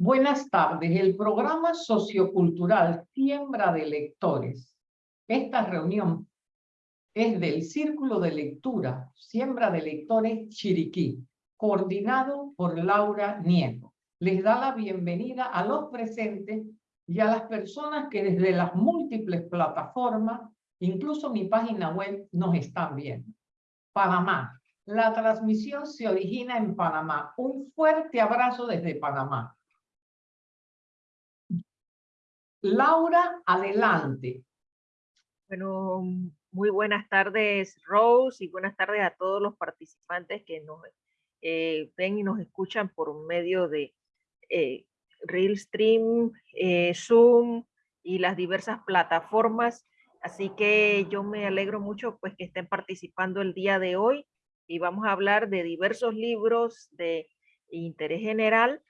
Buenas tardes. El programa sociocultural Siembra de Lectores. Esta reunión es del Círculo de Lectura Siembra de Lectores Chiriquí, coordinado por Laura Nieto. Les da la bienvenida a los presentes y a las personas que desde las múltiples plataformas, incluso mi página web, nos están viendo. Panamá. La transmisión se origina en Panamá. Un fuerte abrazo desde Panamá. Laura, adelante. Bueno, muy buenas tardes, Rose, y buenas tardes a todos los participantes que nos eh, ven y nos escuchan por medio de eh, Realstream, eh, Zoom y las diversas plataformas. Así que yo me alegro mucho pues que estén participando el día de hoy y vamos a hablar de diversos libros de interés general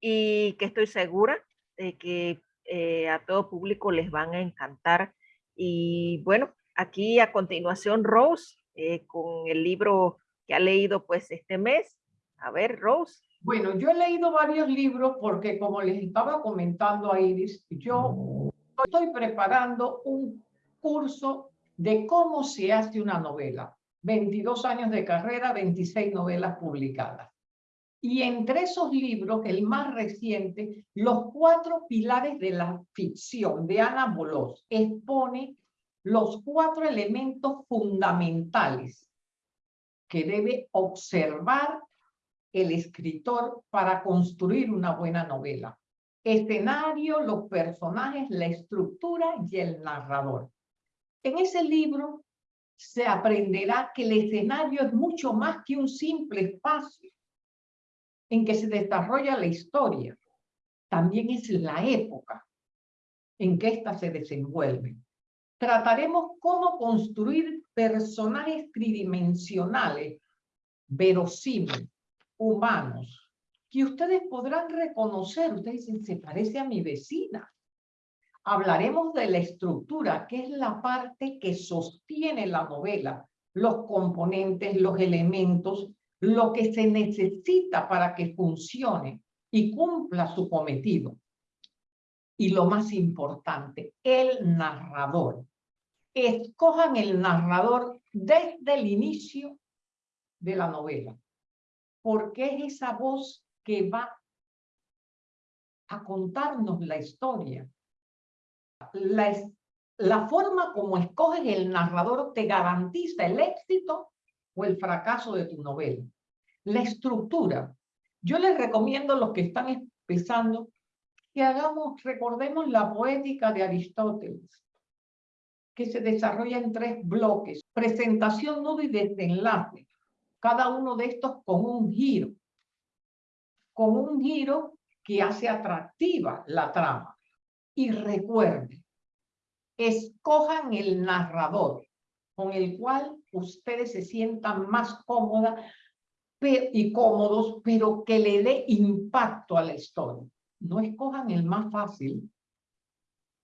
y que estoy segura de que eh, a todo público les van a encantar. Y bueno, aquí a continuación Rose, eh, con el libro que ha leído pues este mes. A ver, Rose. Bueno, yo he leído varios libros porque como les estaba comentando a Iris, yo estoy preparando un curso de cómo se hace una novela. 22 años de carrera, 26 novelas publicadas. Y entre esos libros, el más reciente, Los cuatro pilares de la ficción, de Ana Bolós, expone los cuatro elementos fundamentales que debe observar el escritor para construir una buena novela. Escenario, los personajes, la estructura y el narrador. En ese libro se aprenderá que el escenario es mucho más que un simple espacio en que se desarrolla la historia, también es la época en que ésta se desenvuelve. Trataremos cómo construir personajes tridimensionales, verosímiles, humanos, que ustedes podrán reconocer. Ustedes dicen, se parece a mi vecina. Hablaremos de la estructura, que es la parte que sostiene la novela, los componentes, los elementos lo que se necesita para que funcione y cumpla su cometido. Y lo más importante, el narrador. Escojan el narrador desde el inicio de la novela, porque es esa voz que va a contarnos la historia. La, la forma como escoges el narrador te garantiza el éxito o el fracaso de tu novela. La estructura. Yo les recomiendo a los que están empezando que hagamos, recordemos la poética de Aristóteles, que se desarrolla en tres bloques. Presentación, nudo y desenlace. Cada uno de estos con un giro. Con un giro que hace atractiva la trama. Y recuerden, escojan el narrador con el cual ustedes se sientan más cómoda y cómodos, pero que le dé impacto a la historia. No escojan el más fácil.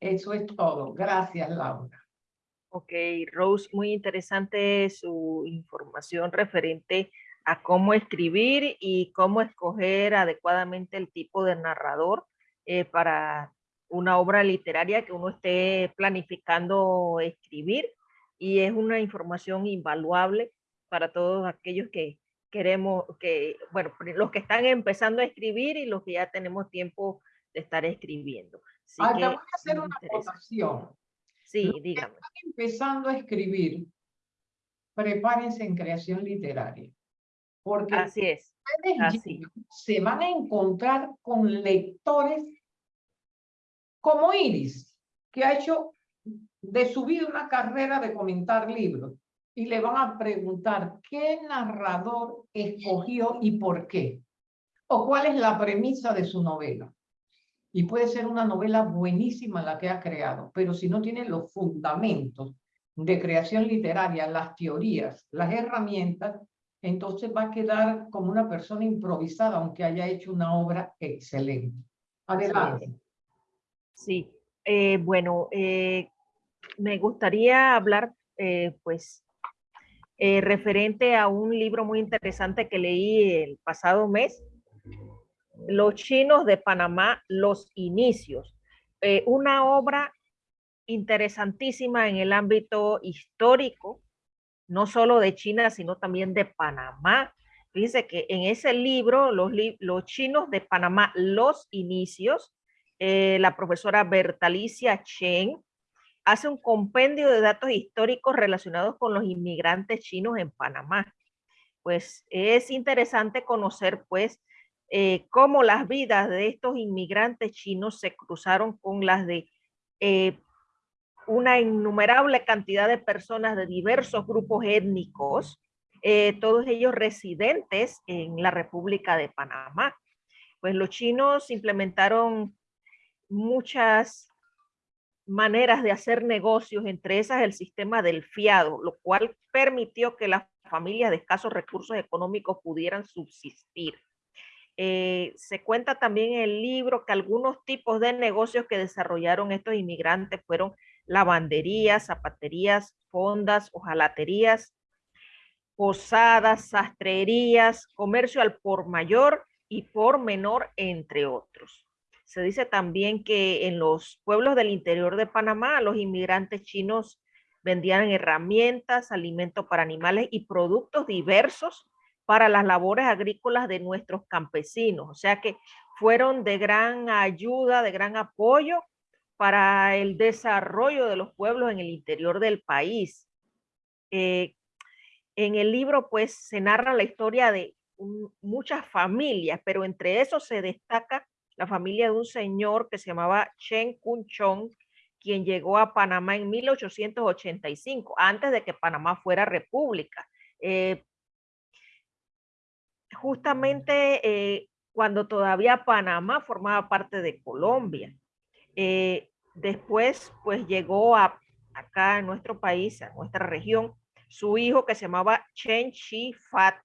Eso es todo. Gracias, Laura. Ok, Rose, muy interesante su información referente a cómo escribir y cómo escoger adecuadamente el tipo de narrador eh, para una obra literaria que uno esté planificando escribir y es una información invaluable para todos aquellos que queremos, que, bueno, los que están empezando a escribir y los que ya tenemos tiempo de estar escribiendo. Así voy a hacer una acotación. Sí, dígame. están empezando a escribir, prepárense en creación literaria. Porque Así es. Así. se van a encontrar con lectores como Iris, que ha hecho de su vida una carrera de comentar libros y le van a preguntar qué narrador escogió y por qué, o cuál es la premisa de su novela. Y puede ser una novela buenísima la que ha creado, pero si no tiene los fundamentos de creación literaria, las teorías, las herramientas, entonces va a quedar como una persona improvisada, aunque haya hecho una obra excelente. Adelante. Sí, eh, bueno, eh, me gustaría hablar, eh, pues, eh, referente a un libro muy interesante que leí el pasado mes, Los chinos de Panamá, los inicios. Eh, una obra interesantísima en el ámbito histórico, no solo de China, sino también de Panamá. Fíjense que en ese libro, los, los chinos de Panamá, los inicios, eh, la profesora Bertalicia Chen hace un compendio de datos históricos relacionados con los inmigrantes chinos en Panamá. Pues es interesante conocer pues eh, cómo las vidas de estos inmigrantes chinos se cruzaron con las de eh, una innumerable cantidad de personas de diversos grupos étnicos, eh, todos ellos residentes en la República de Panamá. Pues los chinos implementaron muchas maneras de hacer negocios, entre esas el sistema del fiado, lo cual permitió que las familias de escasos recursos económicos pudieran subsistir. Eh, se cuenta también en el libro que algunos tipos de negocios que desarrollaron estos inmigrantes fueron lavanderías, zapaterías, fondas, hojalaterías, posadas, sastrerías, comercio al por mayor y por menor, entre otros. Se dice también que en los pueblos del interior de Panamá, los inmigrantes chinos vendían herramientas, alimentos para animales y productos diversos para las labores agrícolas de nuestros campesinos. O sea que fueron de gran ayuda, de gran apoyo para el desarrollo de los pueblos en el interior del país. Eh, en el libro pues se narra la historia de muchas familias, pero entre esos se destaca la familia de un señor que se llamaba Chen Kun Chong, quien llegó a Panamá en 1885, antes de que Panamá fuera república. Eh, justamente eh, cuando todavía Panamá formaba parte de Colombia. Eh, después, pues llegó a, acá en nuestro país, a nuestra región, su hijo que se llamaba Chen Chi Fat,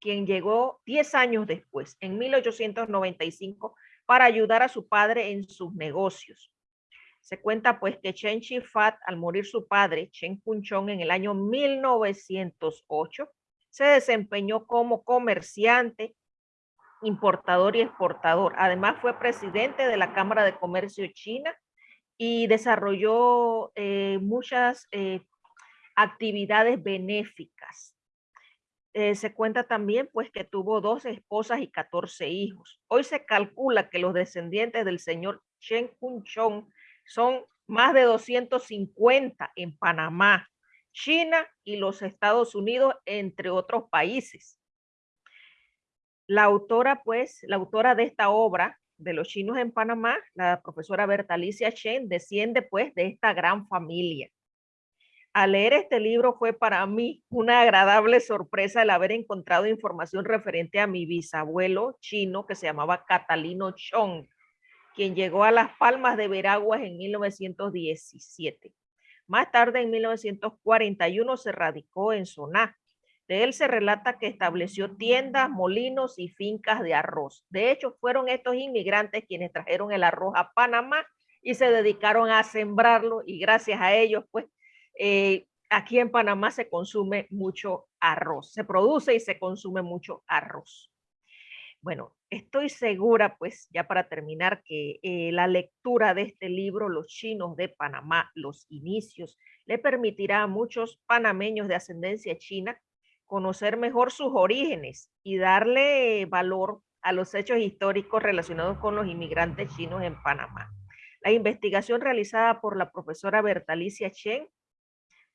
quien llegó 10 años después, en 1895, para ayudar a su padre en sus negocios. Se cuenta pues que Chen Chi Fat, al morir su padre, Chen Kun Chong, en el año 1908, se desempeñó como comerciante, importador y exportador. Además fue presidente de la Cámara de Comercio China y desarrolló eh, muchas eh, actividades benéficas. Eh, se cuenta también pues que tuvo dos esposas y 14 hijos. Hoy se calcula que los descendientes del señor Chen Kun Chong son más de 250 en Panamá, China y los Estados Unidos, entre otros países. La autora, pues, la autora de esta obra de los chinos en Panamá, la profesora Bertalicia Chen, desciende pues de esta gran familia. Al leer este libro fue para mí una agradable sorpresa el haber encontrado información referente a mi bisabuelo chino que se llamaba Catalino Chong, quien llegó a Las Palmas de Veraguas en 1917. Más tarde, en 1941, se radicó en Soná. De él se relata que estableció tiendas, molinos y fincas de arroz. De hecho, fueron estos inmigrantes quienes trajeron el arroz a Panamá y se dedicaron a sembrarlo y gracias a ellos, pues, eh, aquí en Panamá se consume mucho arroz. Se produce y se consume mucho arroz. Bueno, estoy segura, pues ya para terminar, que eh, la lectura de este libro, Los chinos de Panamá, los inicios, le permitirá a muchos panameños de ascendencia china conocer mejor sus orígenes y darle valor a los hechos históricos relacionados con los inmigrantes chinos en Panamá. La investigación realizada por la profesora Bertalicia Chen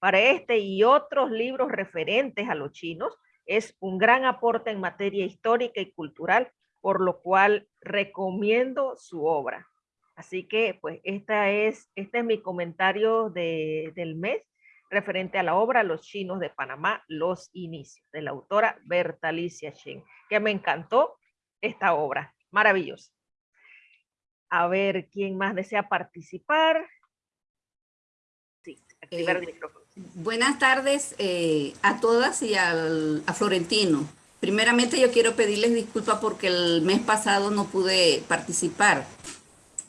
para este y otros libros referentes a los chinos es un gran aporte en materia histórica y cultural, por lo cual recomiendo su obra. Así que, pues, esta es, este es mi comentario del mes referente a la obra Los chinos de Panamá, Los inicios, de la autora Bertalicia Chen, que me encantó esta obra. Maravillosa. A ver, ¿quién más desea participar? Sí, activar el micrófono. Buenas tardes eh, a todas y a Florentino. Primeramente yo quiero pedirles disculpas porque el mes pasado no pude participar.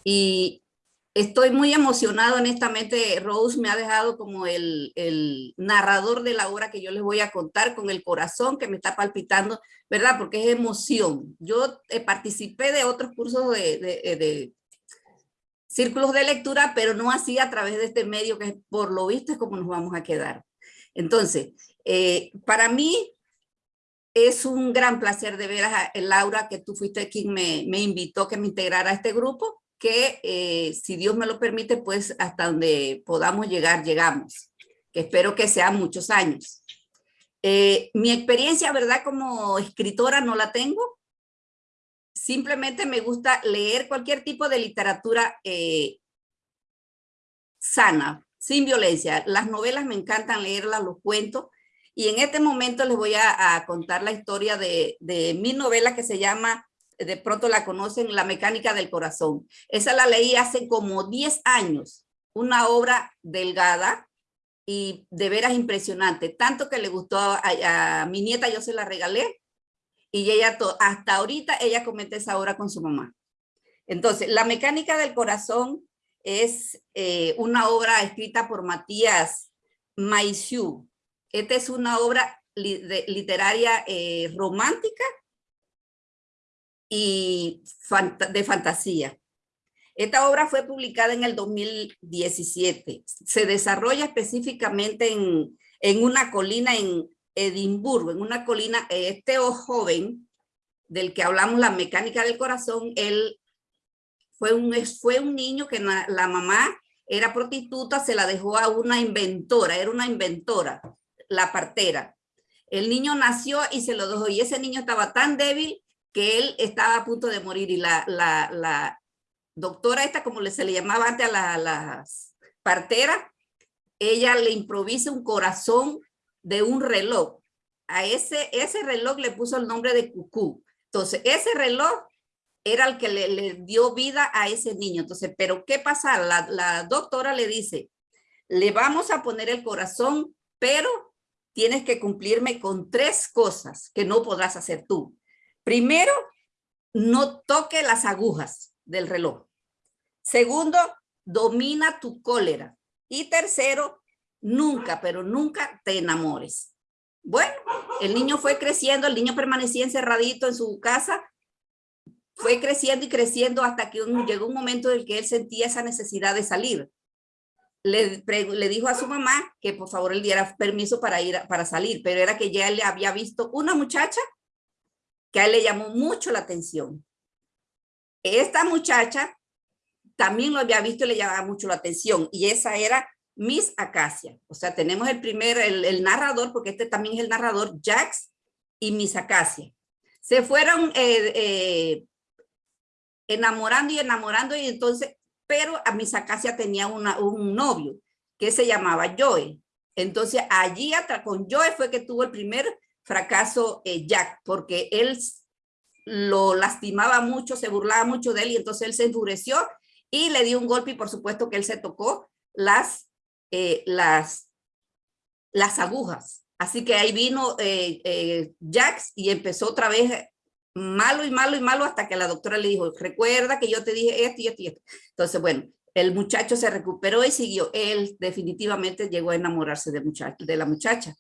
Y Estoy muy emocionado, honestamente, Rose me ha dejado como el, el, narrador de la obra que yo les voy a contar con el corazón que me está palpitando, ¿verdad? Porque es emoción. Yo eh, participé de otros cursos de, de, eh, de, círculos de lectura, pero no así a través de este medio que por lo visto es como nos vamos a quedar. Entonces, eh, para mí es un gran placer de ver a Laura, que tú fuiste quien me, me invitó que me integrara a este grupo que eh, si Dios me lo permite, pues hasta donde podamos llegar, llegamos. Que espero que sean muchos años. Eh, mi experiencia, ¿verdad? Como escritora no la tengo. Simplemente me gusta leer cualquier tipo de literatura eh, sana, sin violencia. Las novelas me encantan leerlas, los cuentos. Y en este momento les voy a, contar la historia de, de mi novela que se llama de pronto la conocen, La mecánica del corazón. Esa la leí hace como 10 años, una obra delgada y de veras impresionante, tanto que le gustó a, mi nieta, yo se la regalé y ella hasta ahorita ella comete esa obra con su mamá. Entonces, La mecánica del corazón es eh, una obra escrita por Matías Maisiu. Esta es una obra literaria eh, romántica y de fantasía. Esta obra fue publicada en el 2017. Se desarrolla específicamente en, en una colina en Edimburgo, en una colina, este joven del que hablamos, la mecánica del corazón, él fue un, fue un niño que la, mamá era prostituta, se la dejó a una inventora, era una inventora, la partera. El niño nació y se lo dejó y ese niño estaba tan débil que él estaba a punto de morir y la, doctora esta, como se le llamaba antes a las la parteras, ella le improvisa un corazón de un reloj. A ese, ese reloj le puso el nombre de Cucú. Entonces, ese reloj era el que le, dio vida a ese niño. Entonces, pero ¿qué pasa? La, la doctora le dice, le vamos a poner el corazón, pero tienes que cumplirme con tres cosas que no podrás hacer tú. Primero, no toque las agujas del reloj. Segundo, domina tu cólera. Y tercero, nunca, pero nunca te enamores. Bueno, el niño fue creciendo, el niño permanecía encerradito en su casa, fue creciendo y creciendo hasta que llegó un momento en el que él sentía esa necesidad de salir. Le, dijo a su mamá que por favor él diera permiso para ir para salir, pero era que ya le había visto una muchacha que a él le llamó mucho la atención. Esta muchacha también lo había visto y le llamaba mucho la atención y esa era Miss Acacia. O sea, tenemos el primer, el, narrador, porque este también es el narrador, Jax y Miss Acacia. Se fueron eh, eh, enamorando y enamorando y entonces, pero a Miss Acacia tenía una, un novio que se llamaba Joe. Entonces allí con Joe fue que tuvo el primer fracaso eh, Jack, porque él lo lastimaba mucho, se burlaba mucho de él y entonces él se endureció y le dio un golpe y por supuesto que él se tocó las, eh, las, las agujas. Así que ahí vino eh, eh, Jax y empezó otra vez malo y malo y malo hasta que la doctora le dijo, recuerda que yo te dije esto y esto y esto. Entonces, bueno, el muchacho se recuperó y siguió. Él definitivamente llegó a enamorarse de, muchacho, de la muchacha.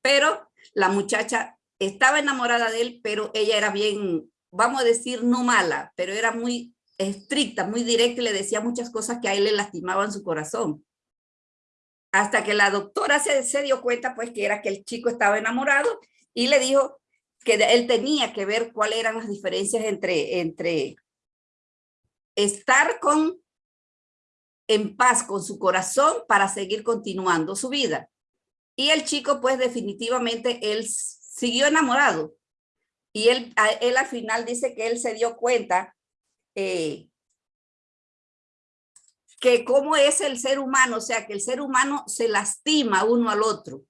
Pero la muchacha estaba enamorada de él, pero ella era bien, vamos a decir, no mala, pero era muy estricta, muy directa y le decía muchas cosas que a él le lastimaban su corazón. Hasta que la doctora se, dio cuenta, pues, que era que el chico estaba enamorado y le dijo que él tenía que ver cuáles eran las diferencias entre, entre estar con en paz con su corazón para seguir continuando su vida y el chico, pues definitivamente, él siguió enamorado. Y él, él al final dice que él se dio cuenta eh, que cómo es el ser humano, o sea, que el ser humano se lastima uno al otro.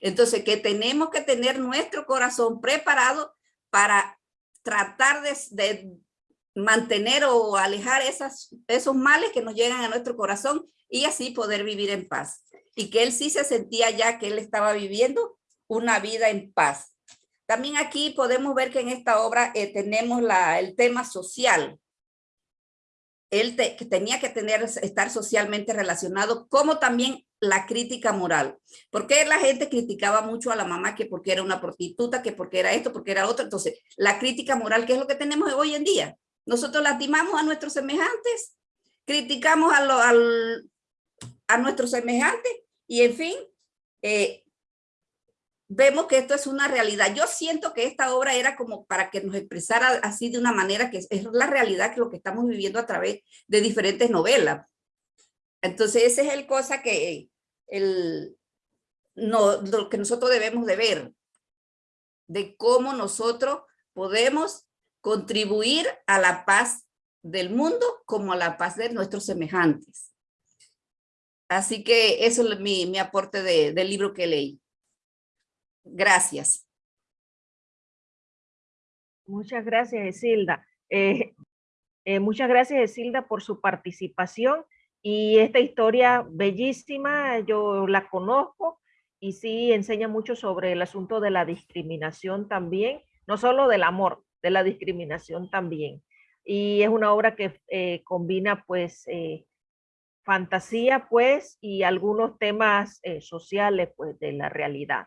Entonces, que tenemos que tener nuestro corazón preparado para tratar de, mantener o alejar esas, esos males que nos llegan a nuestro corazón y así poder vivir en paz y que él sí se sentía ya que él estaba viviendo una vida en paz. También aquí podemos ver que en esta obra eh, tenemos la, el tema social. Él que tenía que tener, estar socialmente relacionado, como también la crítica moral. Porque la gente criticaba mucho a la mamá que porque era una prostituta, que porque era esto, porque era otro. Entonces, la crítica moral, que es lo que tenemos hoy en día. Nosotros lastimamos a nuestros semejantes, criticamos a, lo, a nuestros semejantes y en fin, eh, vemos que esto es una realidad. Yo siento que esta obra era como para que nos expresara así de una manera que es, la realidad que lo que estamos viviendo a través de diferentes novelas. Entonces, esa es el cosa que, el, no, lo que nosotros debemos de ver, de cómo nosotros podemos contribuir a la paz del mundo como a la paz de nuestros semejantes. Así que eso es mi, mi aporte de, del libro que leí. Gracias. Muchas gracias, Esilda. Eh, eh, muchas gracias, Esilda, por su participación y esta historia bellísima, yo la conozco y sí enseña mucho sobre el asunto de la discriminación también, no solo del amor, de la discriminación también. Y es una obra que eh, combina pues fantasía pues y algunos temas sociales pues de la realidad.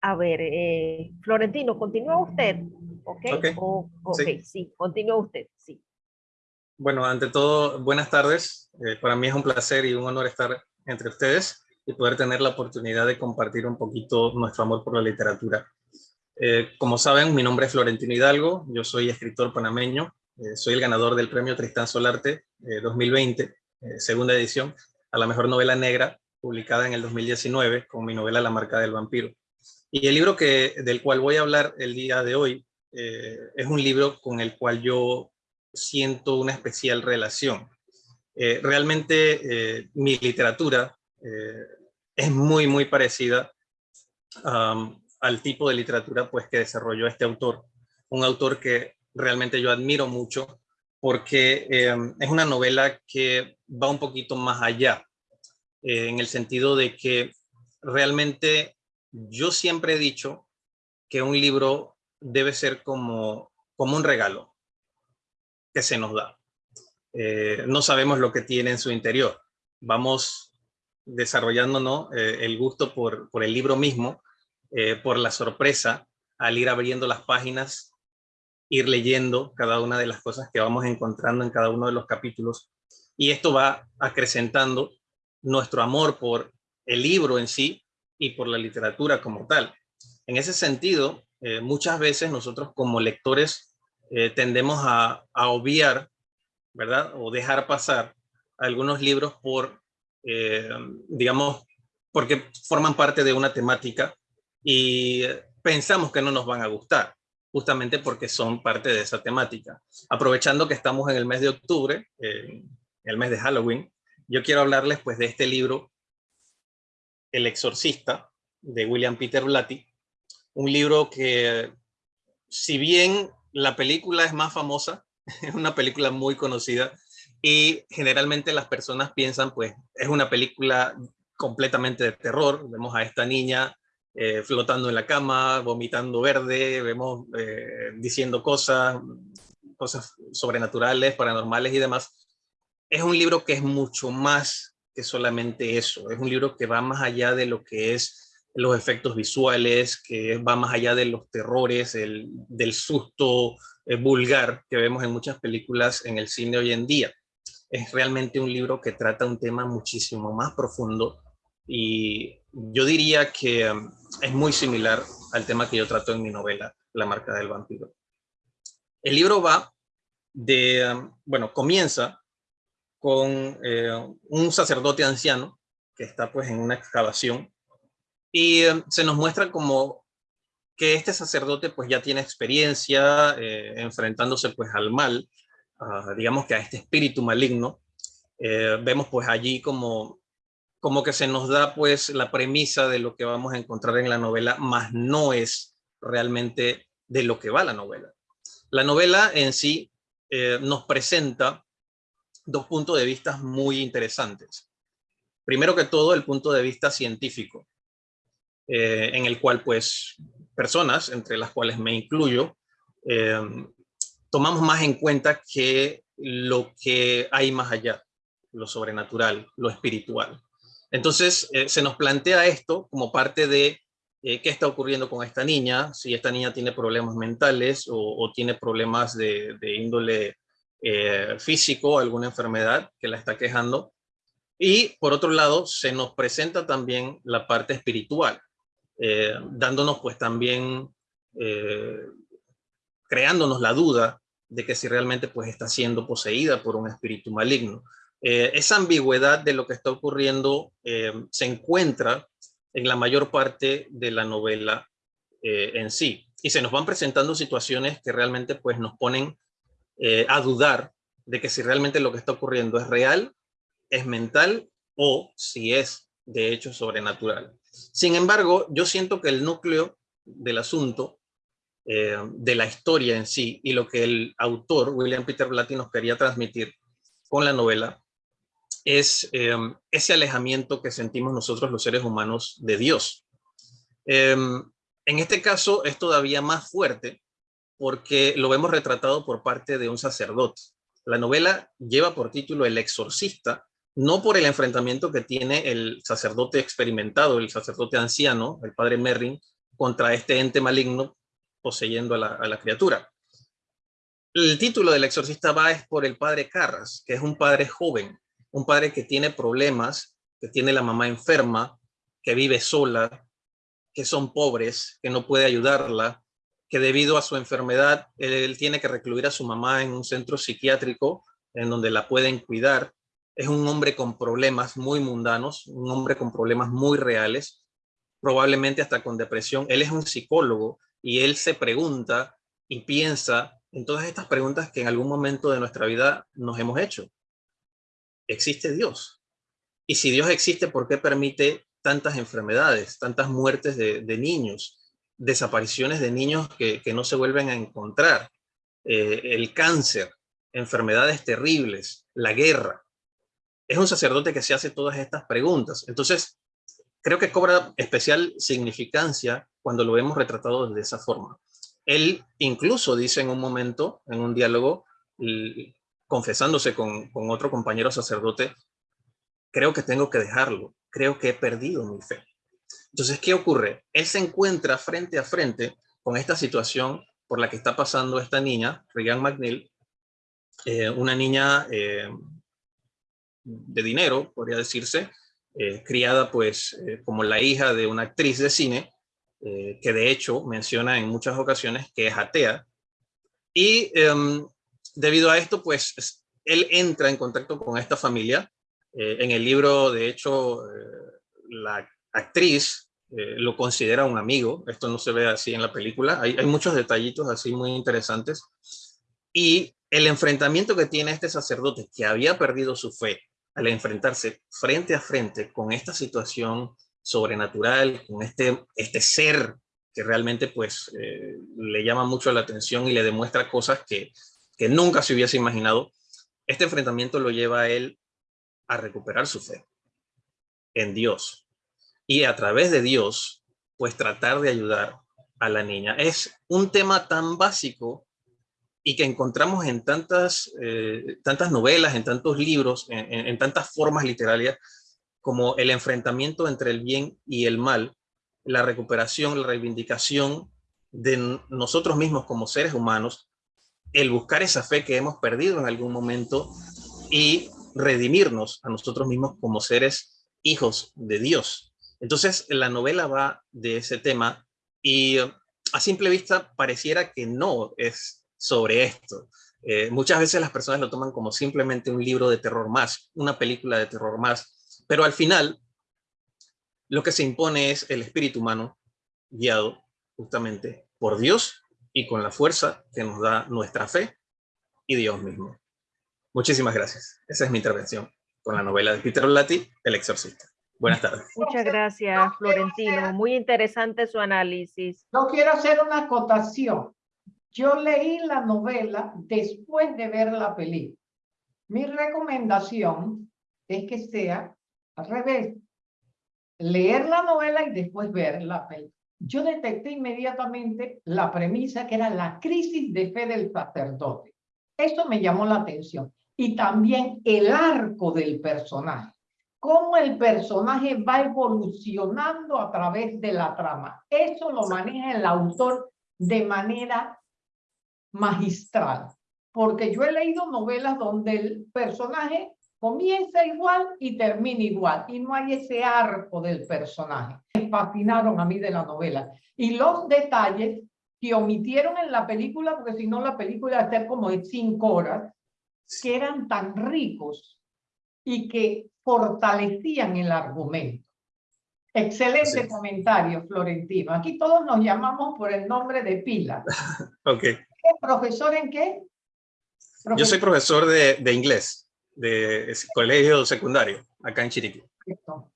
A ver, eh, Florentino, ¿continúa usted? Ok, okay. sí. continúa usted, sí. Bueno, ante todo, buenas tardes. Eh, para mí es un placer y un honor estar entre ustedes y poder tener la oportunidad de compartir un poquito nuestro amor por la literatura. Eh, como saben, mi nombre es Florentino Hidalgo, yo soy escritor panameño, soy el ganador del premio Tristán Solarte 2020, segunda edición, a la mejor novela negra, publicada en el 2019 con mi novela La marca del vampiro. Y el libro que, del cual voy a hablar el día de hoy eh, es un libro con el cual yo siento una especial relación. Eh, realmente eh, mi literatura es muy, muy parecida al tipo de literatura pues, que desarrolló este autor. Un autor que realmente yo admiro mucho porque es una novela que va un poquito más allá, en el sentido de que realmente yo siempre he dicho que un libro debe ser como, como un regalo que se nos da. Eh, no sabemos lo que tiene en su interior. Vamos desarrollándonos eh, el gusto por, el libro mismo, eh, por la sorpresa al ir abriendo las páginas, ir leyendo cada una de las cosas que vamos encontrando en cada uno de los capítulos. Y esto va acrecentando nuestro amor por el libro en sí y por la literatura como tal. En ese sentido, eh, muchas veces nosotros como lectores eh, tendemos a, obviar, ¿verdad? O dejar pasar algunos libros por, eh, digamos, porque forman parte de una temática y pensamos que no nos van a gustar, justamente porque son parte de esa temática. Aprovechando que estamos en el mes de octubre, el mes de Halloween, yo quiero hablarles pues de este libro el exorcista de William Peter Blatty, un libro que si bien la película es más famosa, es una película muy conocida y generalmente las personas piensan pues es una película completamente de terror, vemos a esta niña eh, flotando en la cama, vomitando verde, vemos eh, diciendo cosas, cosas sobrenaturales, paranormales y demás. Es un libro que es mucho más que solamente eso. Es un libro que va más allá de lo que es los efectos visuales, que va más allá de los terrores, el, del susto eh, vulgar que vemos en muchas películas en el cine hoy en día. Es realmente un libro que trata un tema muchísimo más profundo y yo diría que um, es muy similar al tema que yo trato en mi novela, La marca del vampiro. El libro va de, um, bueno, comienza con eh, un sacerdote anciano que está pues en una excavación y eh, se nos muestra como que este sacerdote pues ya tiene experiencia eh, enfrentándose pues al mal, digamos que a este espíritu maligno. vemos pues allí como, como que se nos da pues la premisa de lo que vamos a encontrar en la novela, más no es realmente de lo que va la novela. La novela en sí nos presenta dos puntos de vista muy interesantes. Primero que todo, el punto de vista científico, eh, en el cual pues personas, entre las cuales me incluyo, eh, tomamos más en cuenta que lo que hay más allá, lo sobrenatural, lo espiritual. Entonces, eh, se nos plantea esto como parte de qué está ocurriendo con esta niña, si esta niña tiene problemas mentales o, tiene problemas de, índole eh, físico, alguna enfermedad que la está quejando. Y por otro lado, se nos presenta también la parte espiritual, dándonos pues también, creándonos la duda de que si realmente pues está siendo poseída por un espíritu maligno. Eh, esa ambigüedad de lo que está ocurriendo eh, se encuentra en la mayor parte de la novela eh, en sí. Y se nos van presentando situaciones que realmente pues, nos ponen a dudar de que si realmente lo que está ocurriendo es real, es mental o si es de hecho sobrenatural. Sin embargo, yo siento que el núcleo del asunto, de la historia en sí y lo que el autor, William Peter Blatty, nos quería transmitir con la novela, es em, ese alejamiento que sentimos nosotros los seres humanos de Dios. Em, en este caso es todavía más fuerte porque lo vemos retratado por parte de un sacerdote. La novela lleva por título El exorcista, no por el enfrentamiento que tiene el sacerdote experimentado, el sacerdote anciano, el padre Merrin, contra este ente maligno poseyendo a la, a la criatura. El título del exorcista va es por el padre Carras, que es un padre joven, un padre que tiene problemas, que tiene la mamá enferma, que vive sola, que son pobres, que no puede ayudarla, que debido a su enfermedad él tiene que recluir a su mamá en un centro psiquiátrico en donde la pueden cuidar. Es un hombre con problemas muy mundanos, un hombre con problemas muy reales, probablemente hasta con depresión. Él es un psicólogo y él se pregunta y piensa en todas estas preguntas que en algún momento de nuestra vida nos hemos hecho existe Dios. Y si Dios existe, ¿por qué permite tantas enfermedades, tantas muertes de, niños, desapariciones de niños que, no se vuelven a encontrar, eh, el cáncer, enfermedades terribles, la guerra? Es un sacerdote que se hace todas estas preguntas. Entonces, creo que cobra especial significancia cuando lo vemos retratado de esa forma. Él incluso dice en un momento, en un diálogo, confesándose con, otro compañero sacerdote, creo que tengo que dejarlo, creo que he perdido mi fe. Entonces, ¿qué ocurre? Él se encuentra frente a frente con esta situación por la que está pasando esta niña, Regan McNeil, eh, una niña eh, de dinero, podría decirse, eh, criada pues como la hija de una actriz de cine, que de hecho menciona en muchas ocasiones que es atea, y em, debido a esto, pues él entra en contacto con esta familia. Eh, en el libro, de hecho, eh, la actriz eh, lo considera un amigo. Esto no se ve así en la película. Hay, muchos detallitos así muy interesantes. Y el enfrentamiento que tiene este sacerdote, que había perdido su fe, al enfrentarse frente a frente con esta situación sobrenatural, con este, este ser que realmente pues le llama mucho la atención y le demuestra cosas que que nunca se hubiese imaginado, este enfrentamiento lo lleva a él a recuperar su fe en Dios. Y a través de Dios, pues tratar de ayudar a la niña. Es un tema tan básico y que encontramos en tantas, eh, tantas novelas, en tantos libros, en, tantas formas literarias, como el enfrentamiento entre el bien y el mal, la recuperación, la reivindicación de nosotros mismos como seres humanos el buscar esa fe que hemos perdido en algún momento y redimirnos a nosotros mismos como seres hijos de Dios. Entonces la novela va de ese tema y a simple vista pareciera que no es sobre esto. Eh, muchas veces las personas lo toman como simplemente un libro de terror más, una película de terror más, pero al final lo que se impone es el espíritu humano guiado justamente por Dios y con la fuerza que nos da nuestra fe y Dios mismo. Muchísimas gracias. Esa es mi intervención con la novela de Peter Blatty, El Exorcista. Buenas tardes. Muchas gracias, Florentino. Muy interesante su análisis. No quiero hacer una acotación. Yo leí la novela después de ver la película. Mi recomendación es que sea al revés. Leer la novela y después ver la película. yo detecté inmediatamente la premisa que era la crisis de fe del sacerdote. Eso me llamó la atención. Y también el arco del personaje. Cómo el personaje va evolucionando a través de la trama. Eso lo maneja el autor de manera magistral. Porque yo he leído novelas donde el personaje comienza igual y termina igual. Y no hay ese arco del personaje. Me fascinaron a mí de la novela. Y los detalles que omitieron en la película, porque si no la película iba a ser como de cinco horas, que eran tan ricos y que fortalecían el argumento. Excelente Sí. comentario, Florentino. Aquí todos nos llamamos por el nombre de pila. Ok. ¿Qué, ¿Profesor en qué? Yo soy profesor de, de inglés, de colegio secundario, acá en Chiriquí. Perfecto.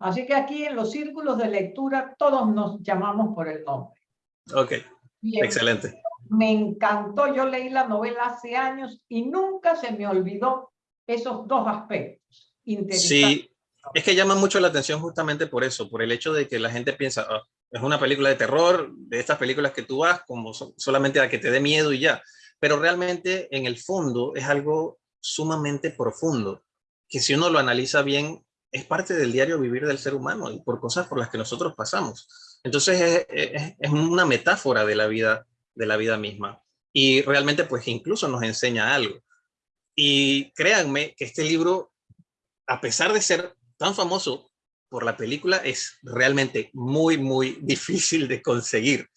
Así que aquí en los círculos de lectura todos nos llamamos por el nombre. Ok, Bien, excelente. me encantó, yo leí la novela hace años y nunca se me olvidó esos dos aspectos. Sí, es que llama mucho la atención justamente por eso, por el hecho de que la gente piensa, "Ah, es una película de terror, de estas películas que tú vas como so- solamente a que te dé miedo y ya. Pero realmente en el fondo es algo sumamente profundo, que si uno lo analiza bien, es parte del diario vivir del ser humano y por cosas por las que nosotros pasamos. Entonces es, es- es una metáfora de la vida, de la vida misma. Y realmente pues incluso nos enseña algo. Y créanme que este libro a pesar de ser tan famoso por la película, es realmente muy, muy difícil de conseguir.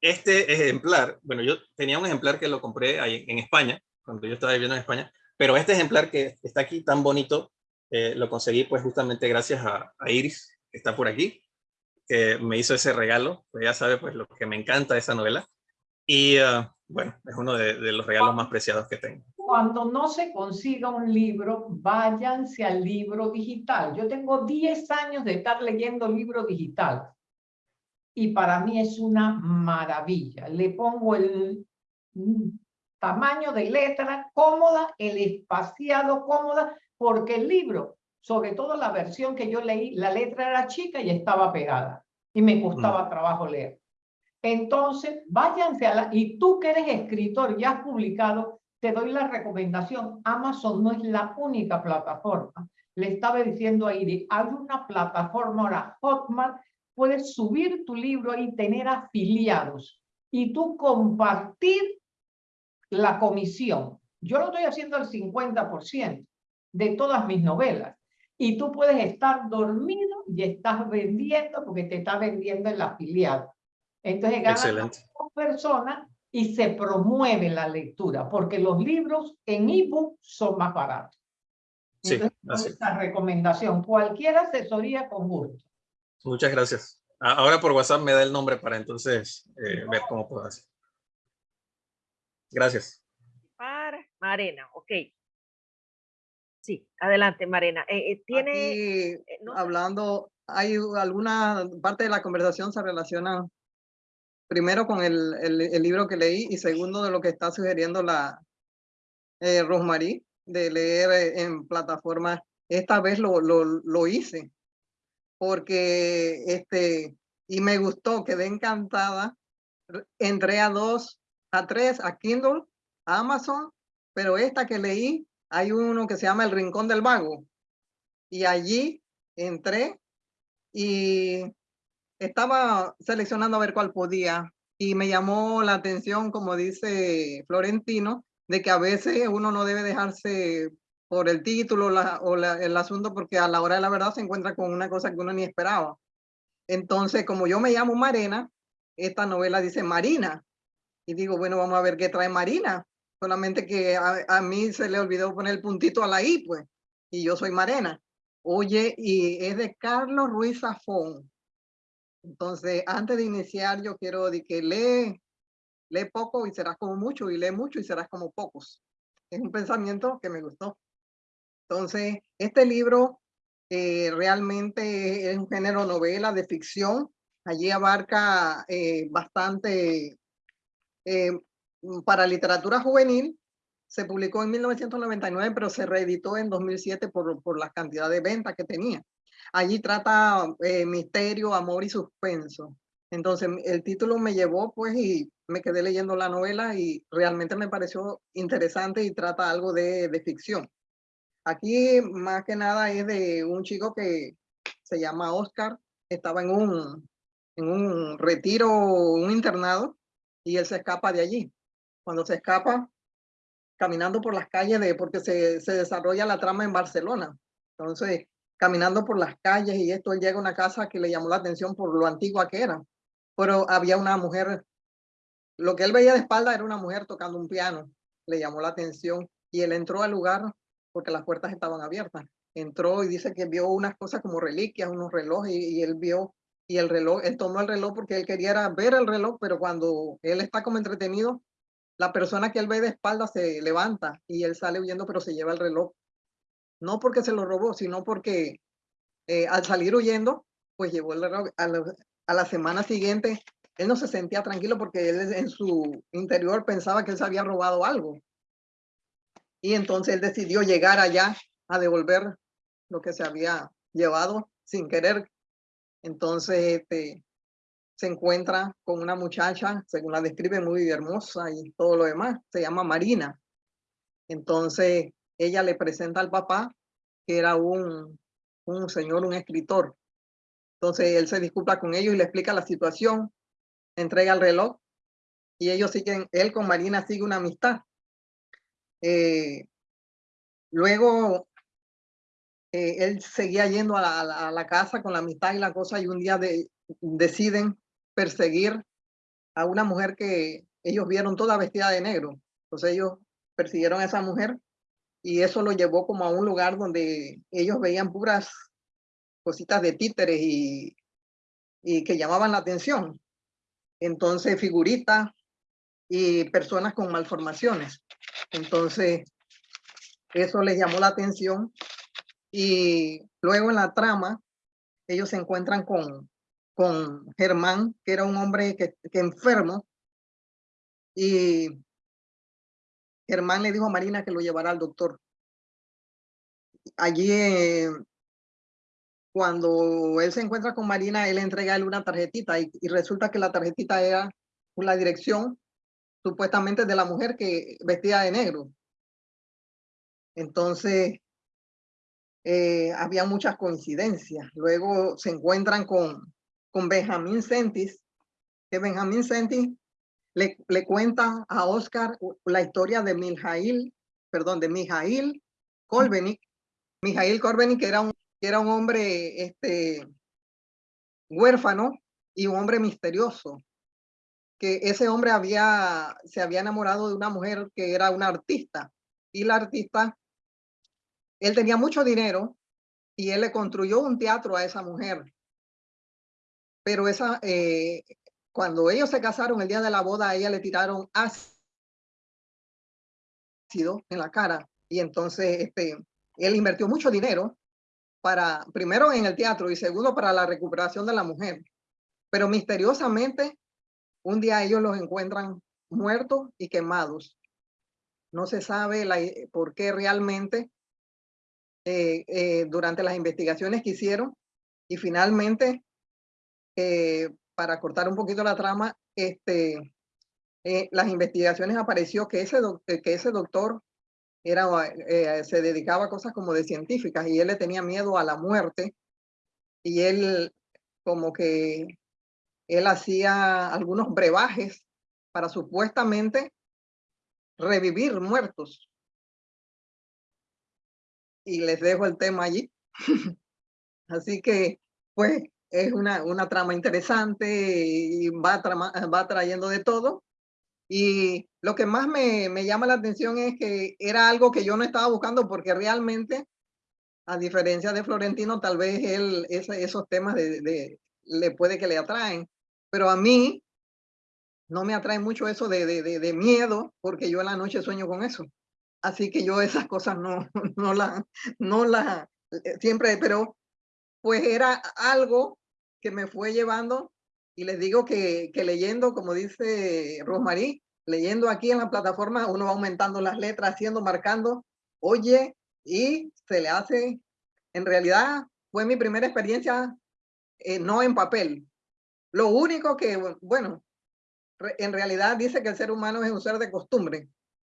Este ejemplar, bueno, yo tenía un ejemplar que lo compré ahí en España, cuando yo estaba viviendo en España, pero este ejemplar que está aquí tan bonito, eh, lo conseguí pues justamente gracias a, Iris, que está por aquí, que me hizo ese regalo, pues ya sabe pues lo que me encanta de esa novela. Y ah, bueno, es uno de los regalos más preciados que tengo. Cuando no se consiga un libro, váyanse al libro digital. Yo tengo 10 años de estar leyendo libro digital y para mí es una maravilla. Le pongo el mm, tamaño de letra cómoda, el espaciado cómoda, porque el libro, sobre todo la versión que yo leí, la letra era chica y estaba pegada y me costaba trabajo leer. Entonces, váyanse a la... Y tú que eres escritor y has publicado, te doy la recomendación. Amazon no es la única plataforma. Le estaba diciendo a Iris, hay una plataforma ahora, Hotmart, puedes subir tu libro y tener afiliados y tú compartir la comisión. Yo lo estoy haciendo al 50% de todas mis novelas. Y tú puedes estar dormido y estás vendiendo porque te está vendiendo el afiliado. Entonces ganas dos personas y se promueve la lectura, porque los libros en ebook son más baratos. Sí, Entonces, así. esta recomendación, cualquier asesoría con gusto. Muchas gracias. Ahora por WhatsApp me da el nombre para entonces eh, ver cómo puedo hacer. Gracias. Para Marena, ok. Sí, adelante, Marena. Eh, eh, tiene, Aquí, eh, no hablando, hay alguna parte de la conversación se relaciona primero con el, libro que leí y segundo de lo que está sugiriendo la eh, de leer eh, en plataformas. Esta vez lo, lo, hice porque este, y me gustó, quedé encantada. Entré a dos, a tres, a Kindle, a Amazon, pero esta que leí, hay uno que se llama El Rincón del Vago y allí entré y estaba seleccionando a ver cuál podía y me llamó la atención, como dice Florentino, de que a veces uno no debe dejarse por el título o el asunto porque a la hora de la verdad se encuentra con una cosa que uno ni esperaba. Entonces, como yo me llamo Marena, esta novela dice Marina. Y digo, bueno, vamos a ver qué trae Marina. Solamente que a, a mí se le olvidó poner el puntito a la I, pues. Y yo soy Marena. Oye, y es de Carlos Ruiz Zafón. Entonces, antes de iniciar, yo quiero de que lee, lee poco y serás como mucho, y lee mucho y serás como pocos. Es un pensamiento que me gustó. Entonces, este libro eh, realmente es un género novela de ficción. Allí abarca eh, bastante eh, mm, para literatura juvenil. Se publicó en 1999, pero se reeditó en 2007 por, por la cantidad de ventas que tenía. Allí trata eh, misterio, amor y suspenso. Entonces el título me llevó pues y me quedé leyendo la novela y realmente me pareció interesante y trata algo de, de ficción. Aquí más que nada es de un chico que se llama Oscar, estaba en un, en un retiro, un internado, y él se escapa de allí. Cuando se escapa, caminando por las calles, de, porque se, se desarrolla la trama en Barcelona. Entonces, caminando por las calles y esto, él llega a una casa que le llamó la atención por lo antigua que era. Pero había una mujer, lo que él veía de espalda era una mujer tocando un piano, le llamó la atención y él entró al lugar porque las puertas estaban abiertas. Entró y dice que vio unas cosas como reliquias, unos relojes y, él vio y el reloj, él tomó el reloj porque él quería ver el reloj, pero cuando él está como entretenido, la persona que él ve de espalda se levanta y él sale huyendo, pero se lleva el reloj. No porque se lo robó, sino porque eh, al salir huyendo, pues llevó el reloj. A la, semana siguiente, él no se sentía tranquilo porque él en su interior pensaba que él se había robado algo. Y entonces él decidió llegar allá a devolver lo que se había llevado sin querer. Entonces este, se encuentra con una muchacha, según la describe, muy hermosa y todo lo demás. Se llama Marina. Entonces ella le presenta al papá, que era un, un señor, un escritor. Entonces él se disculpa con ellos y le explica la situación, entrega el reloj y ellos siguen, él con Marina sigue una amistad. Eh, luego, eh, él seguía yendo a la, casa con la amistad y la cosa y un día deciden perseguir a una mujer que ellos vieron toda vestida de negro. Entonces ellos persiguieron a esa mujer y eso lo llevó como a un lugar donde ellos veían puras cositas de títeres y, y que llamaban la atención. Entonces figuritas y personas con malformaciones. Entonces, eso les llamó la atención y luego en la trama, ellos se encuentran con, con Germán, que era un hombre que, que enfermo, y Germán le dijo a Marina que lo llevará al doctor. Allí, eh, cuando él se encuentra con Marina, él entrega a él una tarjetita y, y resulta que la tarjetita era la dirección supuestamente de la mujer que vestía de negro. Entonces, eh, había muchas coincidencias. Luego se encuentran con, con Benjamín Sentis, que Benjamín Sentis le, le cuenta a Oscar la historia de Mijail, perdón, de Mijail Kolbenik. Mijail Kolbenik era un, era un hombre este, huérfano y un hombre misterioso que ese hombre había, se había enamorado de una mujer que era una artista y la artista, él tenía mucho dinero y él le construyó un teatro a esa mujer. Pero esa, eh, cuando ellos se casaron el día de la boda, a ella le tiraron ácido en la cara y entonces este, él invirtió mucho dinero para, primero en el teatro y segundo para la recuperación de la mujer. Pero misteriosamente un día ellos los encuentran muertos y quemados. No se sabe la, eh, por qué realmente eh, eh, durante las investigaciones que hicieron y finalmente, para cortar un poquito la trama, este, las investigaciones apareció que ese, ese doctor era, se dedicaba a cosas como de científicas y él le tenía miedo a la muerte y él como que él hacía algunos brebajes para supuestamente revivir muertos. Y les dejo el tema allí. Así que, pues, es una, una trama interesante y va, va trayendo de todo. Y lo que más me, me, llama la atención es que era algo que yo no estaba buscando porque realmente, a diferencia de Florentino, tal vez él, esos temas de, de, le puede que le atraen. Pero a mí no me atrae mucho eso de, de, de, miedo, porque yo en la noche sueño con eso. Así que yo esas cosas no, no las, no la, eh, siempre, pero pues era algo que me fue llevando y les digo que, que leyendo, como dice Rosmarie, leyendo aquí en la plataforma, uno va aumentando las letras, haciendo, marcando, oye, y se le hace, en realidad fue mi primera experiencia, eh, no en papel, Lo único que, bueno, en realidad dice que el ser humano es un ser de costumbre.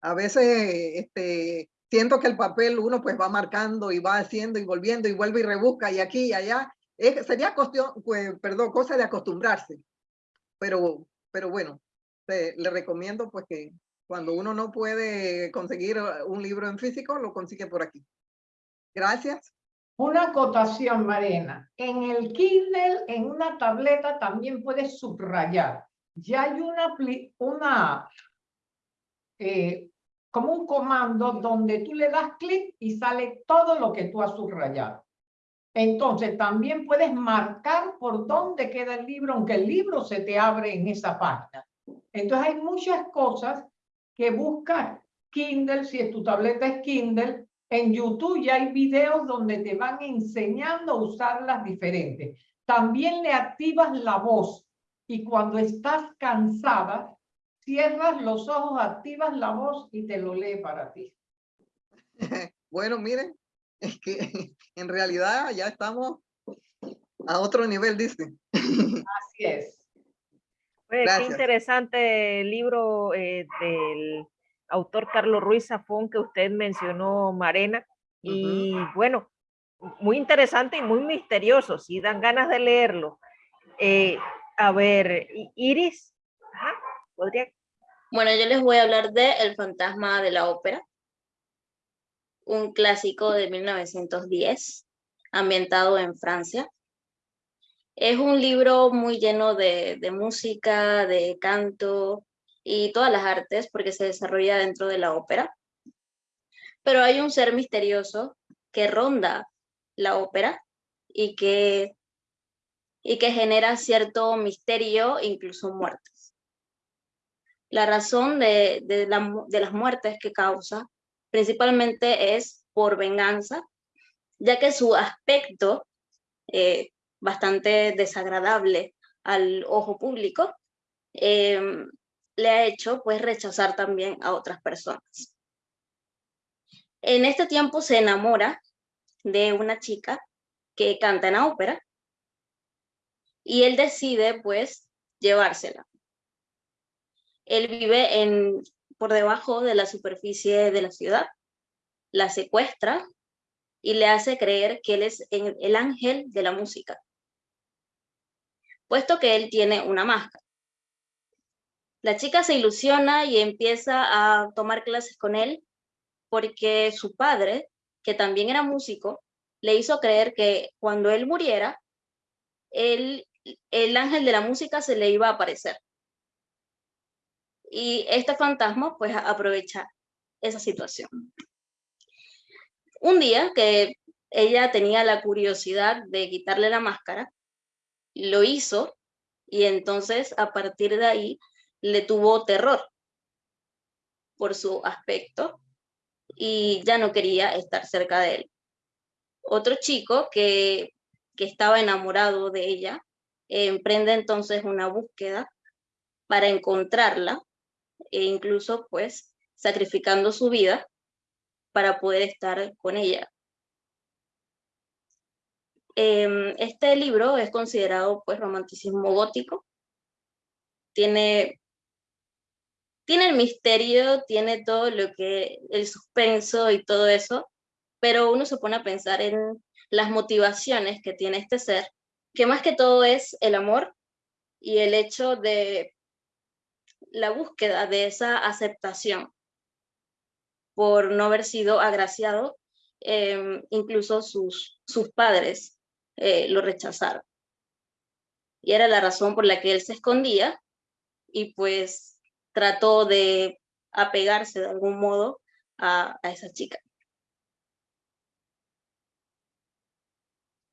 A veces este, siento que el papel uno pues va marcando y va haciendo y volviendo y vuelve y rebusca y aquí y allá. Es- sería cuestión, pues, perdón, cosa de acostumbrarse. Pero, pero bueno, te- le recomiendo pues que cuando uno no puede conseguir un libro en físico, lo consigue por aquí. Gracias. Una acotación, Marena. En el Kindle, en una tableta, también puedes subrayar. Ya hay una, una eh, como un comando donde tú le das clic y sale todo lo que tú has subrayado. Entonces, también puedes marcar por dónde queda el libro, aunque el libro se te abre en esa página. Entonces, hay muchas cosas que buscar. Kindle, si tu tableta es Kindle, en YouTube ya hay videos donde te van enseñando a usarlas diferentes. También le activas la voz y cuando estás cansada, cierras los ojos, activas la voz y te lo lee para ti. Bueno, miren, es que en realidad ya estamos a otro nivel, dice. Así es. Pues, qué interesante el libro eh, del autor Carlos Ruiz Zafón que usted mencionó, Marena. Y bueno, muy interesante y muy misterioso, si dan ganas de leerlo. Eh, a ver, Iris, ajá, podría Bueno, yo les voy a hablar de El fantasma de la ópera, un clásico de 1910, ambientado en Francia. Es un libro muy lleno de, de música, de canto y todas las artes, porque se desarrolla dentro de la ópera. Pero hay un ser misterioso que ronda la ópera y que, y que genera cierto misterio, incluso muertes. La razón de, las muertes que causa principalmente es por venganza, ya que su aspecto, eh, bastante desagradable al ojo público, em, le ha hecho pues rechazar también a otras personas. En este tiempo se enamora de una chica que canta en la ópera y él decide pues llevársela. Él vive en, por debajo de la superficie de la ciudad, la secuestra y le hace creer que él es el ángel de la música, puesto que él tiene una máscara. La chica se ilusiona y empieza a tomar clases con él porque su padre, que también era músico, le hizo creer que cuando él muriera, él, el ángel de la música se le iba a aparecer. Y este fantasma pues aprovecha esa situación. Un día que ella tenía la curiosidad de quitarle la máscara, lo hizo y entonces a partir de ahí le tuvo terror por su aspecto y ya no quería estar cerca de él. Otro chico que, que estaba enamorado de ella emprende entonces una búsqueda para encontrarla e incluso pues sacrificando su vida para poder estar con ella. Em, este libro es considerado pues romanticismo gótico. Tiene, tiene el misterio, tiene todo lo que, el suspenso y todo eso, pero uno se pone a pensar en las motivaciones que tiene este ser, que más que todo es el amor y el hecho de la búsqueda de esa aceptación por no haber sido agraciado, eh, incluso sus, sus padres eh, lo rechazaron. Y era la razón por la que él se escondía y pues trató de apegarse de algún modo a, a esa chica.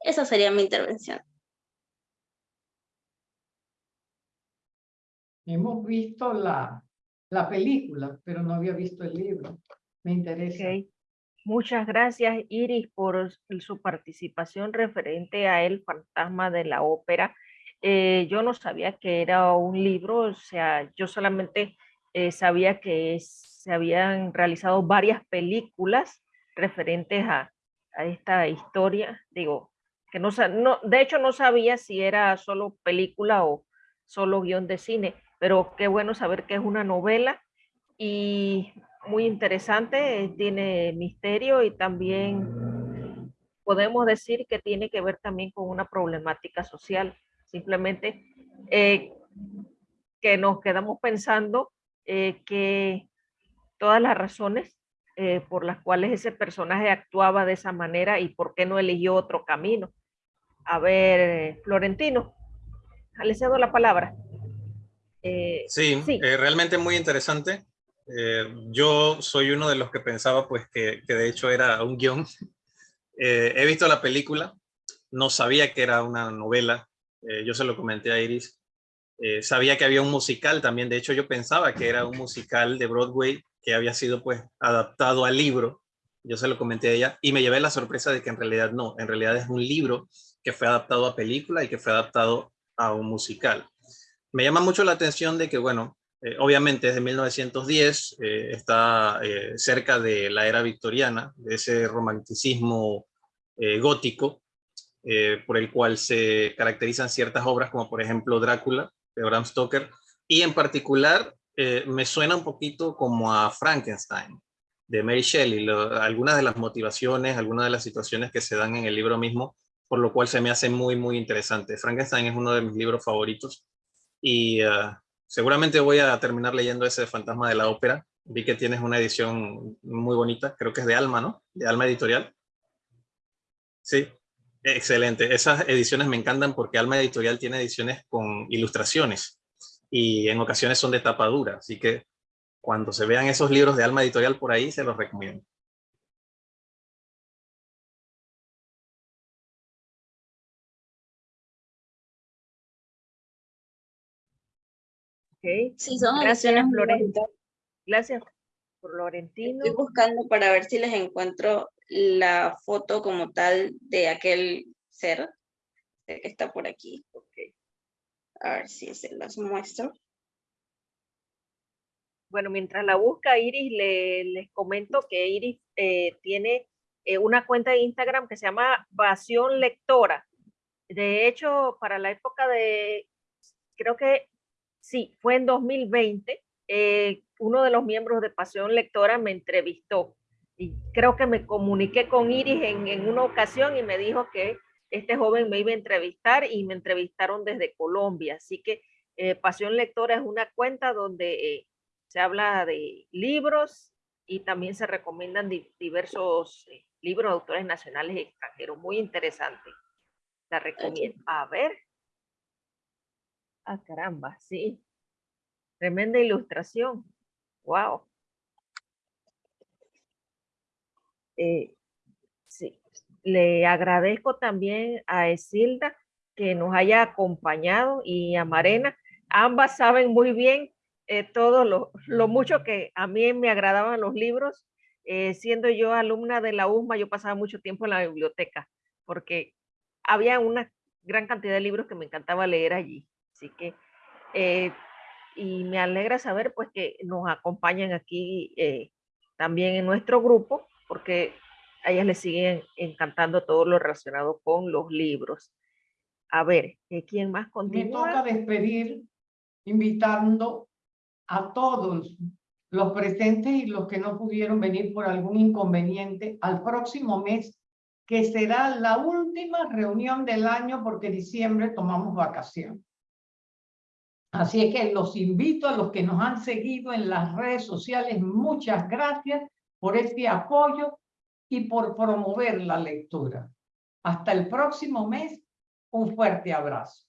Esa sería mi intervención. Hemos visto la, la película, pero no había visto el libro. Me interesa. Ok. Muchas gracias, Iris, por su participación referente a El fantasma de la ópera. Eh, yo no sabía que era un libro, o sea, yo solamente eh, sabía que se habían realizado varias películas referentes a, a esta historia. Digo, que no, no, de hecho no sabía si era solo película o, solo guion de cine, pero qué bueno saber que es una novela y muy interesante, tiene misterio y también podemos decir que tiene que ver también con una problemática social. Simplemente eh, que nos quedamos pensando eh, que todas las razones eh, por las cuales ese personaje actuaba de esa manera y por qué no eligió otro camino. A ver, Florentino, le cedo la palabra. Sí, sí. realmente muy interesante. yo soy uno de los que pensaba pues que, que de hecho era un guion. he visto la película, no sabía que era una novela. yo se lo comenté a Iris eh, sabía que había un musical también, de hecho yo pensaba que era un musical de Broadway que había sido pues adaptado al libro, yo se lo comenté a ella y me llevé la sorpresa de que en realidad no, en realidad es un libro que fue adaptado a película y que fue adaptado a un musical. Me llama mucho la atención de que, bueno, eh, obviamente desde 1910 eh, está cerca de la era victoriana, de ese romanticismo gótico, por el cual se caracterizan ciertas obras como por ejemplo Drácula, de Bram Stoker, y en particular eh, me suena un poquito como a Frankenstein, de Mary Shelley, algunas de las motivaciones, algunas de las situaciones que se dan en el libro mismo, por lo cual se me hace muy, muy interesante. Frankenstein es uno de mis libros favoritos y uh, seguramente voy a terminar leyendo ese Fantasma de la Ópera. Vi que tienes una edición muy bonita, creo que es de Alma, ¿no? De Alma Editorial. Sí, Excelente. Esas ediciones me encantan porque Alma Editorial tiene ediciones con ilustraciones y en ocasiones son de tapa dura. Así que cuando se vean esos libros de Alma Editorial por ahí, se los recomiendo. Sí, son Gracias, Florentino. Gracias, Florentino. Estoy buscando para ver si les encuentro la foto como tal de aquel ser que está por aquí. Okay. A ver si se las muestro. Bueno, mientras la busca Iris, le, les comento que Iris eh, tiene eh, una cuenta de Instagram que se llama Pasión Lectora. De hecho, para la época de, creo que sí, fue en 2020, eh, uno de los miembros de Pasión Lectora me entrevistó y creo que me comuniqué con Iris en, una ocasión y me dijo que este joven me iba a entrevistar y me entrevistaron desde Colombia. Así que eh, Pasión Lectora es una cuenta donde eh, se habla de libros y también se recomiendan diversos eh, libros de autores nacionales y extranjeros. Muy interesante. La recomiendo. A ver. Ah, caramba, sí. Tremenda ilustración. Wow. Eh, sí. Le agradezco también a Esilda que nos haya acompañado y a Marena. Ambas saben muy bien eh, todo lo, mucho que a mí me agradaban los libros. Eh, siendo yo alumna de la USMA, yo pasaba mucho tiempo en la biblioteca porque había una gran cantidad de libros que me encantaba leer allí. Así que, y me alegra saber pues que nos acompañan aquí también en nuestro grupo porque a ellas les siguen encantando todo lo relacionado con los libros. A ver, eh, ¿quién más continúa? Me toca despedir invitando a todos los presentes y los que no pudieron venir por algún inconveniente al próximo mes, que será la última reunión del año porque diciembre tomamos vacación. Así es que los invito a los que nos han seguido en las redes sociales, muchas gracias por este apoyo y por promover la lectura. Hasta el próximo mes, un fuerte abrazo.